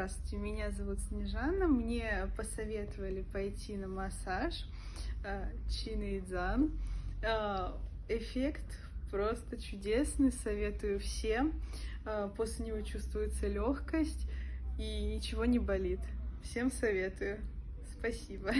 Здравствуйте, меня зовут Снежана. Мне посоветовали пойти на массаж э, Чинэйдзан. Э, эффект просто чудесный, советую всем. Э, после него чувствуется легкость и ничего не болит. Всем советую. Спасибо.